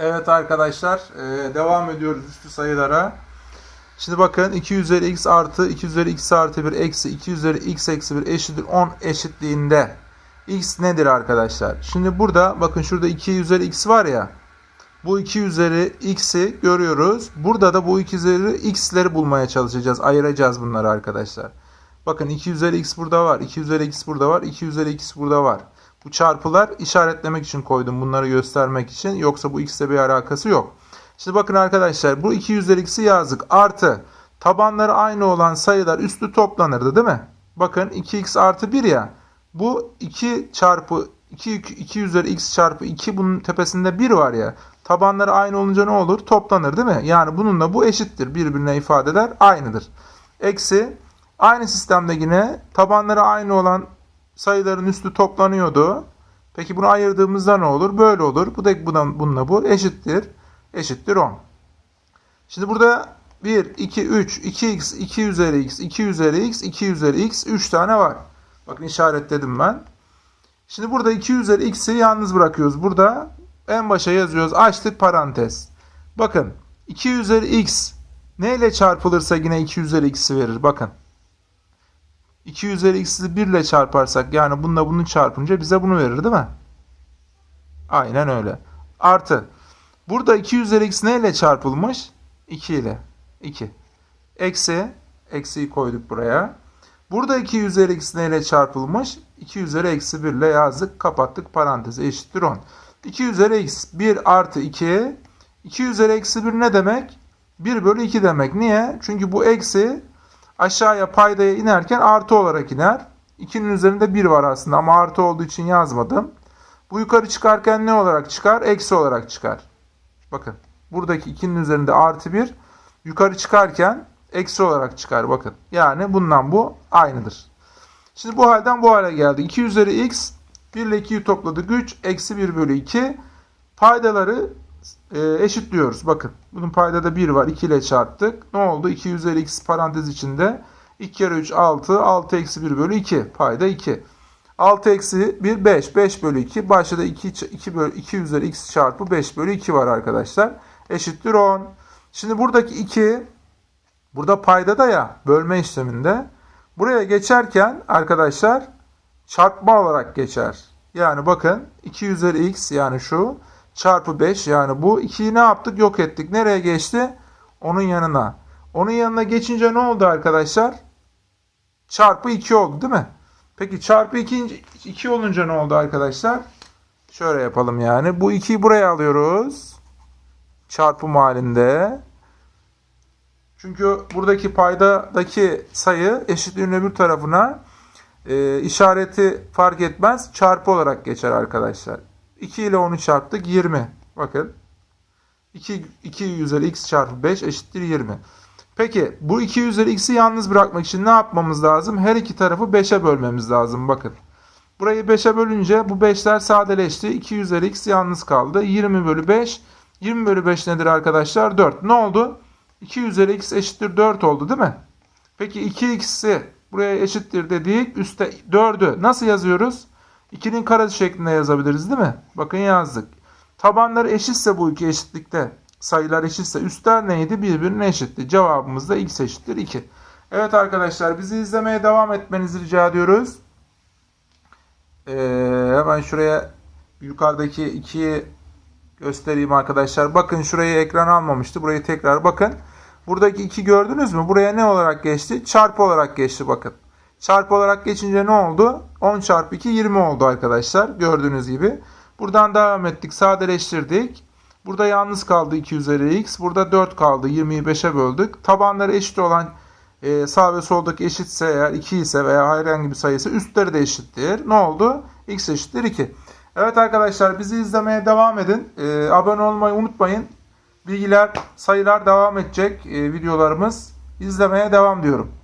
Evet arkadaşlar e, devam ediyoruz üstü sayılara. Şimdi bakın 2 üzeri x artı 2 üzeri x artı 1 eksi 2 üzeri x eksi 1 eşittir 10 eşitliğinde x nedir arkadaşlar? Şimdi burada bakın şurada 2 üzeri x var ya bu 2 üzeri x'i görüyoruz. Burada da bu 2 üzeri x'leri bulmaya çalışacağız. Ayıracağız bunları arkadaşlar. Bakın 2 üzeri x burada var. 2 üzeri x burada var. 2 üzeri x burada var. Bu çarpılar işaretlemek için koydum. Bunları göstermek için. Yoksa bu x'le bir alakası yok. Şimdi bakın arkadaşlar bu 2 üzeri x'i yazdık. Artı tabanları aynı olan sayılar üstü toplanırdı değil mi? Bakın 2x artı 1 ya. Bu 2 çarpı 2, 2 üzeri x çarpı 2 bunun tepesinde 1 var ya. Tabanları aynı olunca ne olur? Toplanır değil mi? Yani bununla bu eşittir. Birbirine ifadeler aynıdır. Eksi aynı sistemde yine tabanları aynı olan sayıların üstü toplanıyordu. Peki bunu ayırdığımızda ne olur? Böyle olur. Bu da bundan, bununla bu eşittir. Eşittir 10. Şimdi burada 1, 2, 3, 2x, 2 üzeri x, 2 üzeri x, 2 üzeri x 3 tane var. Bakın işaretledim ben. Şimdi burada 2 üzeri x'i yalnız bırakıyoruz. Burada en başa yazıyoruz. Açtık parantez. Bakın 2 üzeri x neyle çarpılırsa yine 2 üzeri x'i verir. Bakın. 2 üzeri x'i 1 ile çarparsak yani bununla bunu çarpınca bize bunu verir değil mi? Aynen öyle. Artı. Burada 2 üzeri x neyle çarpılmış? 2 ile. 2. Eksi. Eksiyi koyduk buraya. Burada 2 üzeri x neyle çarpılmış? 2 üzeri eksi 1 ile yazdık. Kapattık parantezi eşittir 10. 2 üzeri x 1 artı 2. 2 üzeri eksi 1 ne demek? 1 bölü 2 demek. Niye? Çünkü bu eksi aşağıya paydaya inerken artı olarak iner. 2'nin üzerinde 1 var aslında ama artı olduğu için yazmadım. Bu yukarı çıkarken ne olarak çıkar? Eksi olarak çıkar. Bakın buradaki 2'nin üzerinde artı 1 yukarı çıkarken eksi olarak çıkar bakın. Yani bundan bu aynıdır. Şimdi bu halden bu hale geldi. 2 üzeri x 1 ile 2'yi topladık 3 eksi 1 bölü 2 paydaları e, eşitliyoruz. Bakın bunun paydada 1 var 2 ile çarptık. Ne oldu? 2 üzeri x parantez içinde 2 kere 3 6 6 eksi 1 bölü 2 payda 2. 6 eksi 1 5 5 bölü 2 başta da 2, 2, bölü, 2 üzeri x çarpı 5 bölü 2 var arkadaşlar. Eşittir 10. Şimdi buradaki 2 burada payda da ya bölme işleminde buraya geçerken arkadaşlar çarpma olarak geçer. Yani bakın 2 üzeri x yani şu çarpı 5 yani bu 2'yi ne yaptık yok ettik. Nereye geçti? Onun yanına. Onun yanına geçince ne oldu arkadaşlar? Çarpı 2 oldu değil mi? Peki çarpı 2, 2 olunca ne oldu arkadaşlar? Şöyle yapalım yani. Bu 2'yi buraya alıyoruz. Çarpım halinde. Çünkü buradaki paydadaki sayı eşitliğin öbür tarafına e, işareti fark etmez. Çarpı olarak geçer arkadaşlar. 2 ile 10'u çarptık 20. Bakın. 2, 2 üzeri x çarpı 5 eşittir 20. Peki bu 2 üzeri x'i yalnız bırakmak için ne yapmamız lazım? Her iki tarafı 5'e bölmemiz lazım. Bakın. Burayı 5'e bölünce bu 5'ler sadeleşti. 2 üzeri x yalnız kaldı. 20 bölü 5. 20 bölü 5 nedir arkadaşlar? 4. Ne oldu? 2 üzeri x eşittir 4 oldu değil mi? Peki 2x'i buraya eşittir dedik. Üste 4'ü nasıl yazıyoruz? 2'nin karesi şeklinde yazabiliriz değil mi? Bakın yazdık. Tabanları eşitse bu iki eşitlikte sayılar eşitse üstler neydi? Birbirine eşitti. Cevabımız da x eşittir 2. Evet arkadaşlar bizi izlemeye devam etmenizi rica ediyoruz. Ee, hemen şuraya yukarıdaki 2'yi göstereyim arkadaşlar. Bakın şurayı ekran almamıştı. Burayı tekrar bakın. Buradaki 2 gördünüz mü? Buraya ne olarak geçti? Çarpı olarak geçti bakın. Çarpı olarak geçince ne oldu? 10 çarpı 2 20 oldu arkadaşlar. Gördüğünüz gibi. Buradan devam ettik. Sadeleştirdik. Burada yalnız kaldı 2 üzeri x. Burada 4 kaldı. 20'yi 5'e böldük. Tabanları eşit olan e, sağ ve soldaki eşitse eğer 2 ise veya herhangi bir sayısı üstleri de eşittir. Ne oldu? x eşittir 2. Evet arkadaşlar bizi izlemeye devam edin. E, abone olmayı unutmayın. Bilgiler, sayılar devam edecek e, videolarımız. İzlemeye devam diyorum.